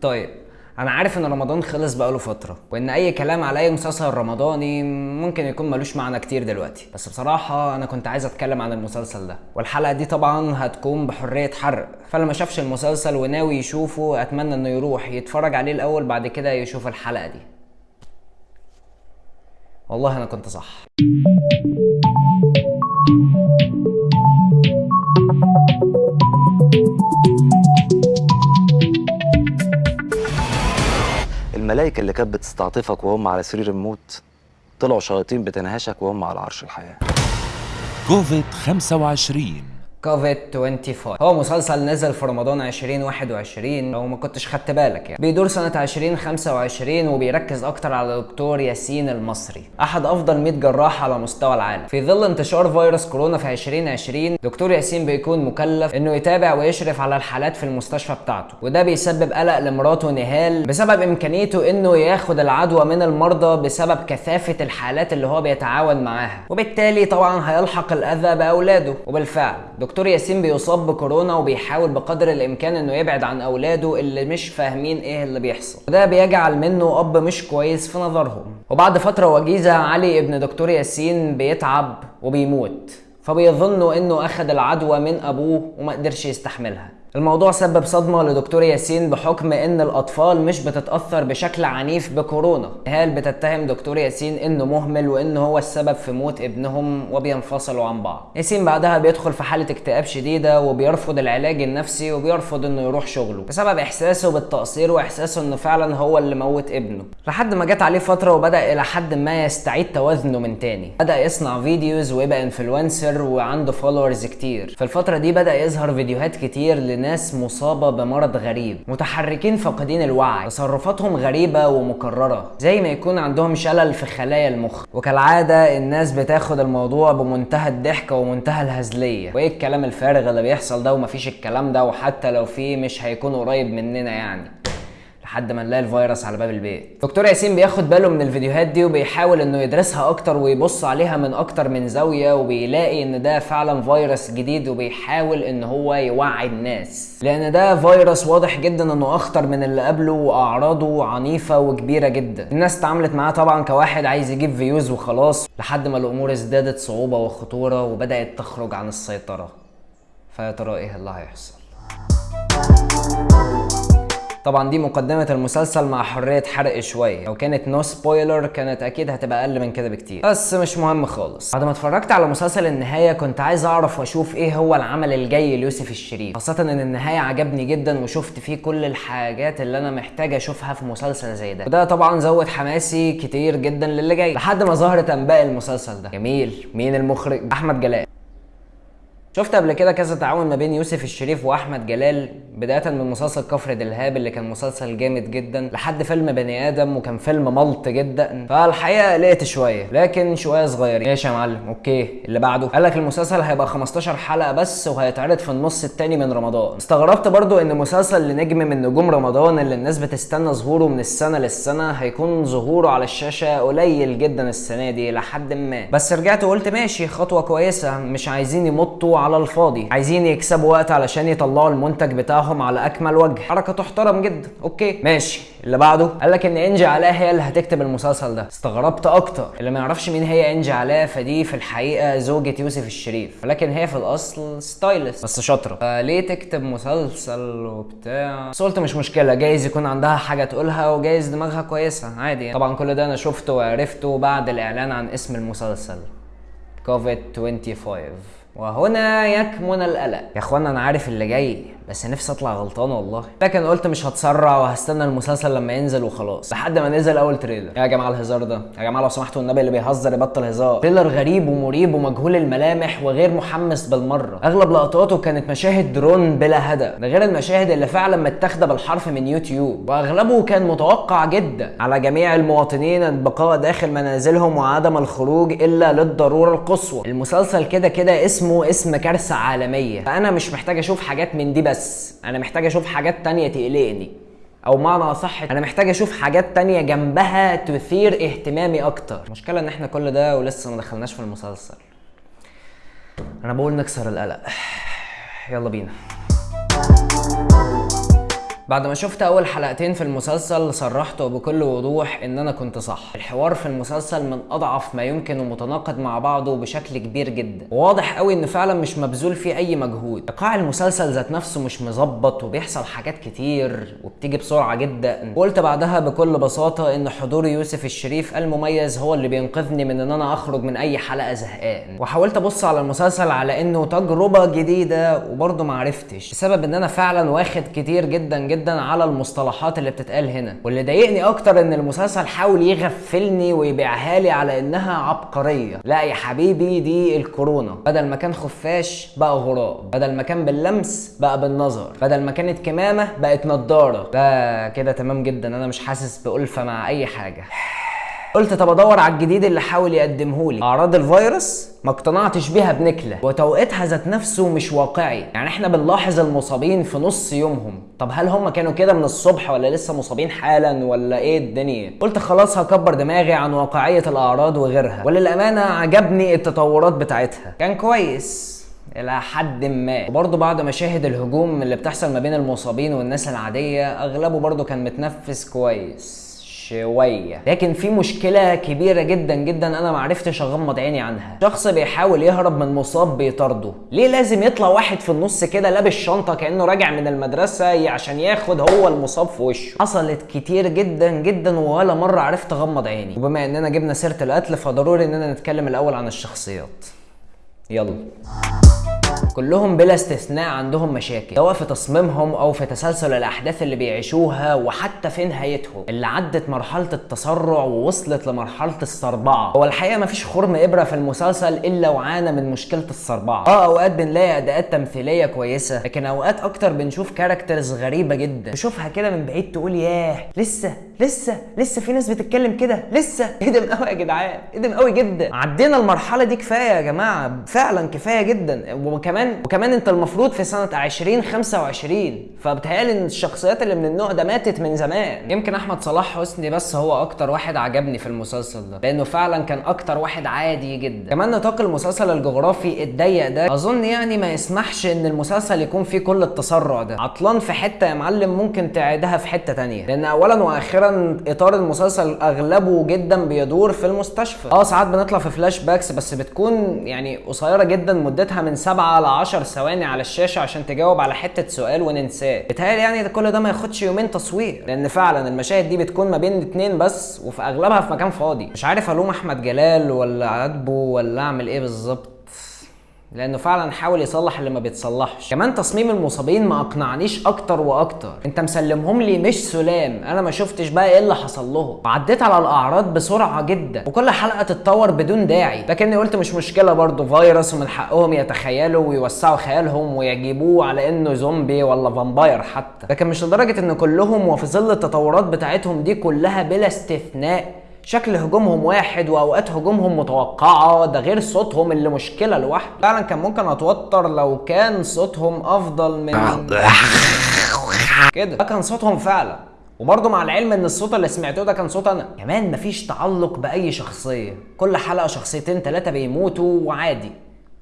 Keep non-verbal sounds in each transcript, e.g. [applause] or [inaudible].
طيب أنا عارف إن رمضان خلص بقاله فترة وإن أي كلام على أي مسلسل رمضاني ممكن يكون ملوش معنى كتير دلوقتي. بس بصراحة أنا كنت عايز أتكلم عن المسلسل ده والحلقة دي طبعا هتكون بحرية حرق. فاللي ما شافش المسلسل وناوي يشوفه أتمنى إنه يروح يتفرج عليه الأول بعد كده يشوف الحلقة دي. والله أنا كنت صح. الملائكة اللي كانت بتستعطفك وهم على سرير الموت طلعوا شياطين بتنهشك وهم على عرش الحياة. كوفيد 25 كوفيد 25 هو مسلسل نزل في رمضان 2021 لو ما كنتش خدت بالك يعني. بيدور سنة 2025 وبيركز أكتر على دكتور ياسين المصري أحد أفضل 100 جراح على مستوى العالم. في ظل انتشار فيروس كورونا في 2020 دكتور ياسين بيكون مكلف إنه يتابع ويشرف على الحالات في المستشفى بتاعته وده بيسبب قلق لمراته نهال بسبب إمكانيته إنه ياخد العدوى من المرضى بسبب كثافة الحالات اللي هو بيتعاون معاها. وبالتالي طبعا هيلحق الأذى بأولاده وبالفعل دكتور ياسين بيصاب بكورونا وبيحاول بقدر الإمكان إنه يبعد عن أولاده اللي مش فاهمين إيه اللي بيحصل. وده بيجعل منه أب مش كويس في نظرهم. وبعد فترة وجيزة علي ابن دكتور ياسين بيتعب وبيموت. فبيظنوا إنه أخذ العدوى من أبوه وما قدرش يستحملها. الموضوع سبب صدمة لدكتور ياسين بحكم إن الأطفال مش بتتأثر بشكل عنيف بكورونا. هالة بتتهم دكتور ياسين إنه مهمل وانه هو السبب في موت ابنهم وبينفصلوا عن بعض؟ ياسين بعدها بيدخل في حالة اكتئاب شديدة وبيرفض العلاج النفسي وبيرفض إنه يروح شغله بسبب إحساسه بالتقصير وإحساسه إنه فعلا هو اللي موت ابنه. لحد ما جت عليه فترة وبدأ إلى حد ما يستعيد توازنه من تاني. بدأ يصنع videos ويبقى influencer وعنده followers كتير. في الفترة دي بدأ يظهر فيديوهات كتير لناس مصابة بمرض غريب متحركين فاقدين الوعي تصرفاتهم غريبة ومكررة زي ما يكون عندهم شلل في خلايا المخ. وكالعادة الناس بتاخد الموضوع بمنتهى الضحك ومنتهى الهزلية. وإيه الكلام الفارغ اللي بيحصل ده ومفيش الكلام ده وحتى لو فيه مش هيكون قريب مننا يعني. لحد ما نلاقي الفيروس على باب البيت. دكتور ياسين بياخد باله من الفيديوهات دي وبيحاول إنه يدرسها أكتر ويبص عليها من أكتر من زاوية وبيلاقي إن ده فعلا فيروس جديد وبيحاول إن هو يوعي الناس. لأن ده فيروس واضح جدا إنه أخطر من اللي قبله وأعراضه عنيفة وكبيرة جدا. الناس اتعاملت معاه طبعا كواحد عايز يجيب views وخلاص لحد ما الأمور ازدادت صعوبة وخطورة وبدأت تخرج عن السيطرة. فيا ترى إيه اللي هيحصل؟ طبعا دي مقدمة المسلسل مع حرية حرق شوية. لو كانت no spoiler كانت أكيد هتبقى أقل من كده بكتير. بس مش مهم خالص. بعد ما اتفرجت على مسلسل النهاية كنت عايز أعرف وأشوف إيه هو العمل الجاي ليوسف الشريف. خاصة إن النهاية عجبني جدا وشفت فيه كل الحاجات اللي أنا محتاج أشوفها في مسلسل زي ده. وده طبعا زود حماسي كتير جدا للي جاي. لحد ما ظهرت أنباء المسلسل ده. جميل. مين المخرج؟ أحمد جلال. شفت قبل كده كذا تعاون ما بين يوسف الشريف وأحمد جلال بداية من مسلسل كفر دلهاب اللي كان مسلسل جامد جدا لحد فيلم بني آدم وكان فيلم ملط جدا. فالحقيقة قلقت شوية لكن شوية صغيرين. ماشي يا معلم okay. اللي بعده قال لك المسلسل هيبقى 15 حلقة بس وهيتعرض في النص التاني من رمضان. استغربت برضو إن مسلسل لنجم من نجوم رمضان اللي الناس بتستنى ظهوره من السنة للسنة هيكون ظهوره على الشاشة قليل جدا السنة دي لحد ما. بس رجعت وقلت ماشي خطوة كويسة مش عايزين يمطوا على الفاضي. عايزين يكسبوا وقت علشان يطلعوا المنتج بتاعهم على أكمل وجه. حركة تحترم جدا. okay. ماشي. اللي بعده؟ قال لك إن إنجي علاء هي اللي هتكتب المسلسل ده. استغربت أكتر. اللي ما يعرفش مين هي إنجي علاء فدي في الحقيقة زوجة يوسف الشريف. ولكن هي في الأصل stylist بس شاطرة. فليه تكتب مسلسل وبتاع؟ بس قلت مش مشكلة. جايز يكون عندها حاجة تقولها وجايز دماغها كويسة. عادي يعني. طبعا كل ده أنا شفته وعرفته بعد الإعلان عن اسم المسلسل. كوفيد 25 وهنا يكمن القلق. يا اخوانا أنا عارف اللي جاي. بس نفسي اطلع غلطان والله. لكن قلت مش هتسرع وهستنى المسلسل لما ينزل وخلاص. لحد ما نزل أول trailer. يا جماعة الهزار ده. يا جماعة لو سمحتوا النبي اللي بيهزر يبطل هزار. trailer غريب ومريب ومجهول الملامح وغير محمس بالمرة. أغلب لقطاته كانت مشاهد درون بلا هدف. ده غير المشاهد اللي فعلا متاخدة بالحرف من يوتيوب. وأغلبه كان متوقع جدا. على جميع المواطنين البقاء داخل منازلهم وعدم الخروج إلا للضرورة القصوى. المسلسل كده كده اسمه اسم كارثة عالمية. فأنا مش محتاج أشوف حاجات من دي بس. أنا محتاج أشوف حاجات تانية تقلقني. أو معنى أصح أنا محتاج أشوف حاجات تانية جنبها تثير اهتمامي أكتر. المشكلة إن إحنا كل ده ولسه ما دخلناش في المسلسل. أنا بقول نكسر القلق. يلا بينا. بعد ما شفت أول حلقتين في المسلسل صرحت وبكل وضوح إن أنا كنت صح. الحوار في المسلسل من أضعف ما يمكن ومتناقض مع بعضه بشكل كبير جدا. وواضح قوي إن فعلا مش مبذول فيه أي مجهود. ايقاع المسلسل ذات نفسه مش مظبط وبيحصل حاجات كتير وبتيجي بسرعة جدا. وقلت بعدها بكل بساطة إن حضور يوسف الشريف المميز هو اللي بينقذني من إن أنا أخرج من أي حلقة زهقان. وحاولت أبص على المسلسل على إنه تجربة جديدة وبرضه ما عرفتش. بسبب إن أنا فعلا واخد كتير جدا جدا على المصطلحات اللي بتتقال هنا. واللي ضايقني أكتر إن المسلسل حاول يغفلني ويبيعها لي على إنها عبقرية. لا يا حبيبي دي الكورونا. بدل ما كان خفاش بقى غراب. بدل ما كان باللمس بقى بالنظر. بدل ما كانت كمامة بقت نضارة. ده كده تمام جدا. أنا مش حاسس بألفة مع أي حاجة. [sighs] قلت طب ادور على الجديد اللي حاول يقدمه لي. أعراض الفيروس ما اقتنعتش بيها بنكلة وتوقيتها ذات نفسه مش واقعي. يعني إحنا بنلاحظ المصابين في نص يومهم. طب هل هم كانوا كده من الصبح ولا لسه مصابين حالا ولا إيه الدنيا؟ قلت خلاص هكبر دماغي عن واقعية الأعراض وغيرها. وللأمانة عجبني التطورات بتاعتها. كان كويس إلى حد ما. وبرضه بعد مشاهد الهجوم اللي بتحصل ما بين المصابين والناس العادية أغلبه برضه كان متنفس كويس. شوية لكن في مشكلة كبيرة جدا جدا أنا ما عرفتش أغمض عيني عنها. شخص بيحاول يهرب من مصاب بيطارده ليه لازم يطلع واحد في النص كده لابس شنطه كأنه راجع من المدرسة عشان ياخد هو المصاب في وشه؟ حصلت كتير جدا جدا ولا مرة عرفت أغمض عيني. وبما إننا جبنا سيرة القتل فضروري إننا نتكلم الأول عن الشخصيات. يلا. كلهم بلا استثناء عندهم مشاكل سواء في تصميمهم أو في تسلسل الأحداث اللي بيعيشوها وحتى في نهايتهم اللي عدت مرحلة التسرع ووصلت لمرحلة الصربعة. هو الحقيقة مفيش خرم إبرة في المسلسل إلا وعانى من مشكلة الصربعة. آه أوقات بنلاقي أداءات تمثيلية كويسة لكن أوقات أكتر بنشوف كاركترز غريبة جدا. تشوفها كده من بعيد تقول ياه لسه لسه لسه في ناس بتتكلم كده لسه. [laughs] من قوي يا جدعان من قوي جدا. عدينا المرحلة دي كفاية يا جماعة فعلا كفاية جدا. وكمان وكمان انت المفروض في سنة 2025 فبتهيألي إن الشخصيات اللي من النوع ده ماتت من زمان. يمكن أحمد صلاح حسني بس هو أكتر واحد عجبني في المسلسل ده لأنه فعلا كان أكتر واحد عادي جدا. كمان نطاق المسلسل الجغرافي الضيق ده أظن يعني ما يسمحش إن المسلسل يكون فيه كل التسرع ده. عطلان في حتة يا معلم ممكن تعيدها في حتة تانية لأن اولا وأخيرا إطار المسلسل أغلبه جدا بيدور في المستشفى. آه ساعات بنطلع في فلاش باكس بس بتكون يعني قصيرة جدا مدتها من 7 ل 10 ثواني على الشاشة عشان تجاوب على حتة سؤال وننساه. بتهيألي يعني ده كل ده ما ياخدش يومين تصوير لأن فعلا المشاهد دي بتكون ما بين اتنين بس وفي أغلبها في مكان فاضي. مش عارف ألوم أحمد جلال ولا عاتبه ولا أعمل إيه بالظبط. لأنه فعلا حاول يصلح اللي ما بيتصلحش. كمان تصميم المصابين ما أقنعنيش أكتر وأكتر. أنت مسلمهم لي مش سلام. أنا ما شفتش بقى إيه اللي حصل لهم. وعديت على الأعراض بسرعة جدا. وكل حلقة تتطور بدون داعي. لكني قلت مش مشكلة برضه فيروس ومن حقهم يتخيلوا ويوسعوا خيالهم ويجيبوه على إنه زومبي ولا فامباير حتى. لكن مش لدرجة إن كلهم وفي ظل التطورات بتاعتهم دي كلها بلا استثناء. شكل هجومهم واحد وأوقات هجومهم متوقعة. ده غير صوتهم اللي مشكلة لوحده. فعلا كان ممكن أتوتر لو كان صوتهم أفضل من كده. ده كان صوتهم فعلا. وبرضه مع العلم إن الصوت اللي سمعته ده كان صوت أنا. كمان مفيش تعلق بأي شخصية. كل حلقة شخصيتين ثلاثة بيموتوا وعادي.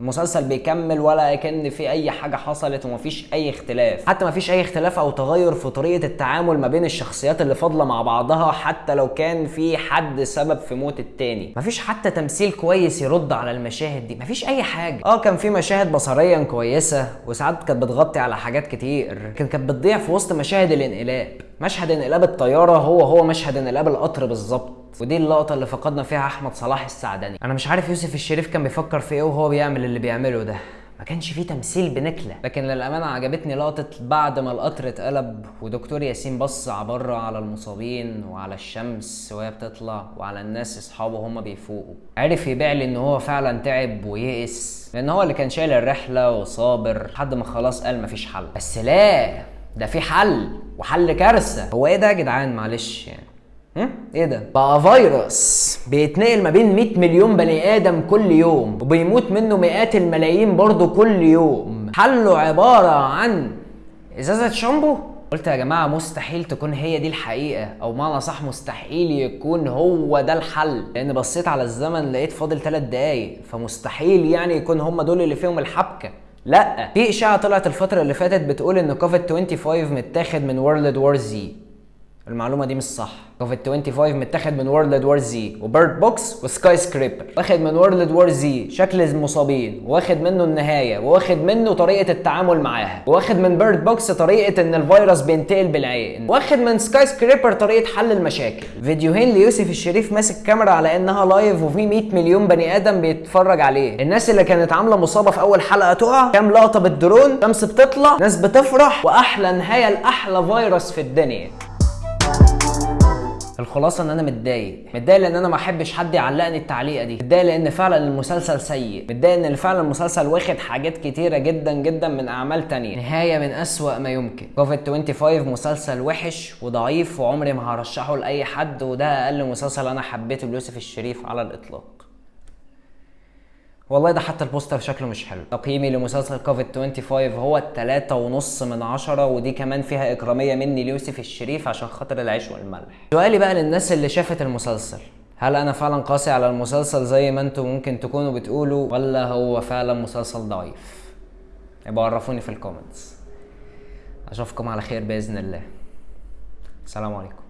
المسلسل بيكمل ولا كأن في أي حاجة حصلت ومفيش أي اختلاف. حتى مفيش أي اختلاف أو تغير في طريقة التعامل ما بين الشخصيات اللي فاضلة مع بعضها حتى لو كان في حد سبب في موت التاني. مفيش حتى تمثيل كويس يرد على المشاهد دي مفيش أي حاجة. آه كان في مشاهد بصريا كويسة وساعات كانت بتغطي على حاجات كتير. لكن كانت بتضيع في وسط مشاهد الانقلاب. مشهد انقلاب الطيارة هو هو مشهد انقلاب القطر بالظبط. ودي اللقطة اللي فقدنا فيها أحمد صلاح السعدني أنا مش عارف يوسف الشريف كان بيفكر في إيه وهو بيعمل اللي بيعمله ده. ما كانش فيه تمثيل بنكلة. لكن للأمانة عجبتني لقطة بعد ما القطر اتقلب ودكتور ياسين بص بره على المصابين وعلى الشمس وهي بتطلع وعلى الناس أصحابه هم بيفوقوا. عرف يبيع لي إن هو فعلا تعب ويئس. لأن هو اللي كان شايل الرحلة وصابر لحد ما خلاص قال مفيش حل. بس لا ده في حل وحل كارثة. هو إيه ده يا جدعان؟ معلش يعني؟ إيه ده؟ بقى فيروس بيتنقل ما بين 100 مليون بني آدم كل يوم وبيموت منه مئات الملايين برضه كل يوم. حله عبارة عن إزازة شامبو؟ قلت يا جماعة مستحيل تكون هي دي الحقيقة أو معنى صح مستحيل يكون هو ده الحل. لأن بصيت على الزمن لقيت فاضل ثلاث دقايق فمستحيل يعني يكون هم دول اللي فيهم الحبكة. لأ في إشاعة طلعت الفترة اللي فاتت بتقول إن كوفيد 25 متاخد من World War Z المعلومة دي مش صح. كوفيد 25 متاخد من World War Z و Bird Box و Skyscraper واخد من World War Z شكل المصابين واخد منه النهاية واخد منه طريقة التعامل معاها واخد من Bird Box طريقة إن الفيروس بينتقل بالعين واخد من Skyscraper طريقة حل المشاكل. فيديوهين ليوسف الشريف ماسك كاميرا على إنها live وفي 100 مليون بني آدم بيتفرج عليه. الناس اللي كانت عاملة مصابة في أول حلقة تقع. كام لقطة بالدرون شمس بتطلع ناس بتفرح وأحلى نهاية لأحلى فيروس في الدنيا. الخلاصة إن أنا متضايق. متضايق لأن أنا ما أحبش حد يعلقني التعليقة دي. متضايق لأن فعلا المسلسل سيء. متضايق إن فعلا المسلسل واخد حاجات كتيرة جدا جدا من أعمال تانية. نهاية من أسوأ ما يمكن. كوفيد 25 مسلسل وحش وضعيف وعمري ما هرشحه لأي حد وده أقل مسلسل أنا حبيته ليوسف الشريف على الإطلاق. والله ده حتى البوستر شكله مش حلو. تقييمي لمسلسل كوفيد 25 هو التلاتة ونص من عشرة ودي كمان فيها إكرامية مني ليوسف الشريف عشان خاطر العيش والملح. سؤالي بقى للناس اللي شافت المسلسل. هل أنا فعلا قاسي على المسلسل زي ما أنتم ممكن تكونوا بتقولوا ولا هو فعلا مسلسل ضعيف؟ يبقى عرفوني في الكومنتس أشوفكم على خير بإذن الله. السلام عليكم.